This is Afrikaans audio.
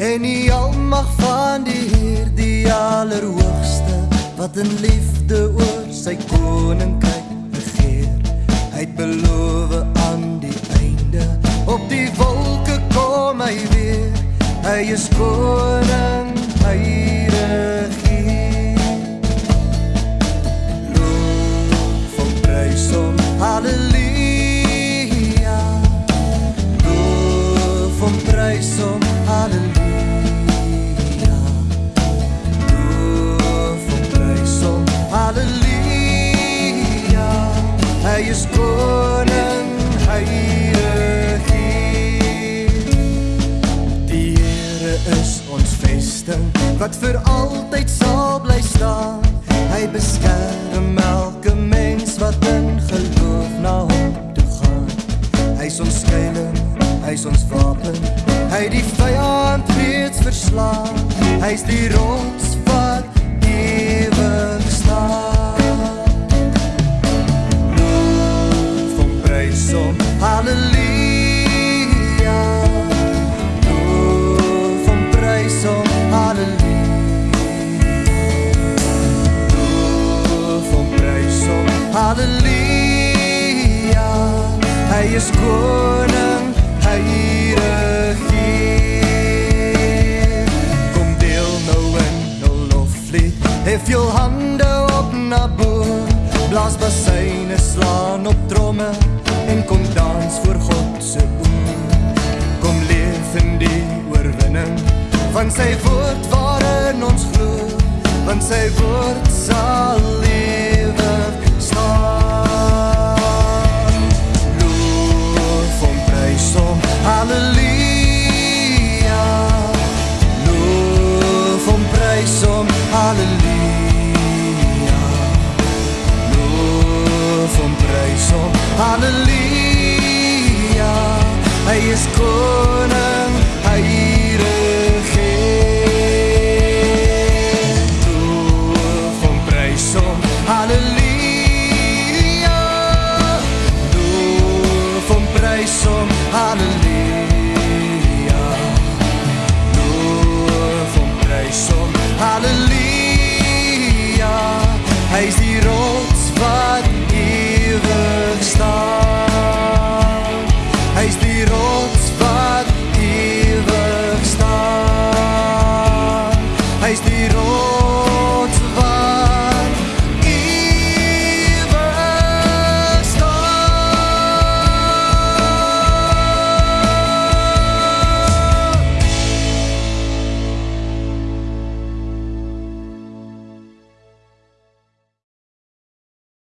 En die almag van die Heer, die allerhoogste, wat in liefde oor sy koninkryk regeer. Hy het beloof aan die einde, op die wolke kom hy weer. Hy is koning, hy Hom, prys hom, halleluja. Loof hom, prys hom, halleluja. Hy is koning, hy regeer. Die Here is ons vesting wat vir altyd sal bly staan. Hy beskerm elke mens wat in geloof na hom toe gaan. Hy's ons skuilings, hy's ons wapen. Hy die vyand reeds verslaan. Hy's die rots wat ewig staan. Loof hom, prys hom, halleluja. Loof hom, prys hom, halleluja. Loof hom, prys hom, halleluja. Hy is koning, Jou hande op na bo. Blaas basyne, slaan op tromme en kom dans voor God se oor. Kom leef in die oorwinning van sy woord waarin ons glo, want sy woord is koning, hy regeer. Loof hom, prys hom, halleluja. Loof hom, prys hom, halleluja.